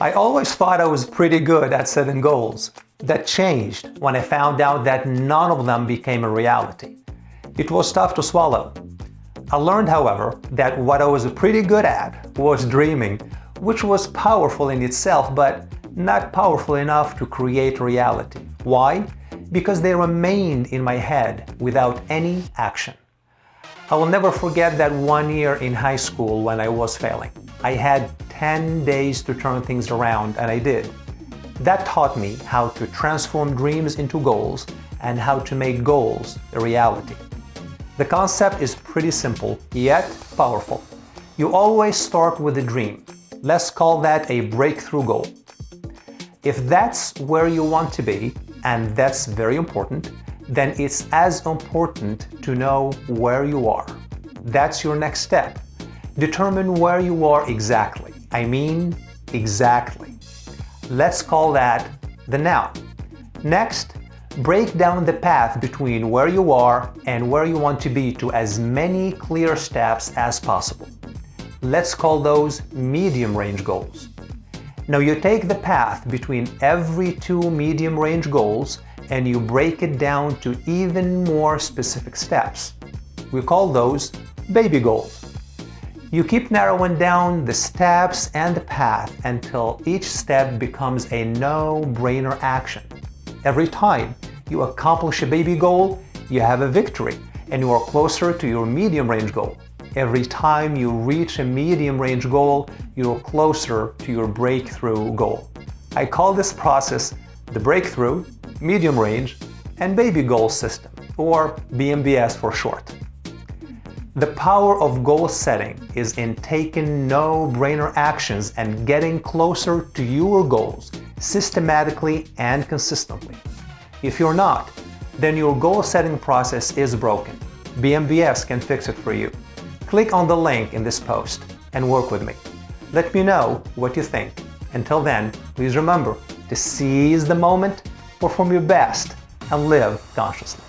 I always thought I was pretty good at setting goals. That changed when I found out that none of them became a reality. It was tough to swallow. I learned, however, that what I was pretty good at was dreaming, which was powerful in itself, but not powerful enough to create reality. Why? Because they remained in my head without any action. I will never forget that one year in high school when I was failing. I had 10 days to turn things around and I did. That taught me how to transform dreams into goals and how to make goals a reality. The concept is pretty simple, yet powerful. You always start with a dream. Let's call that a breakthrough goal. If that's where you want to be, and that's very important, then it's as important to know where you are. That's your next step. Determine where you are exactly. I mean, exactly. Let's call that the now. Next, break down the path between where you are and where you want to be to as many clear steps as possible. Let's call those medium-range goals. Now you take the path between every two medium-range goals and you break it down to even more specific steps. We call those baby goals. You keep narrowing down the steps and the path until each step becomes a no-brainer action. Every time you accomplish a baby goal, you have a victory and you are closer to your medium-range goal. Every time you reach a medium-range goal, you're closer to your breakthrough goal. I call this process the breakthrough medium range, and baby goal system, or BMBS for short. The power of goal setting is in taking no-brainer actions and getting closer to your goals systematically and consistently. If you're not, then your goal setting process is broken. BMBS can fix it for you. Click on the link in this post and work with me. Let me know what you think. Until then, please remember to seize the moment perform your best, and live consciously.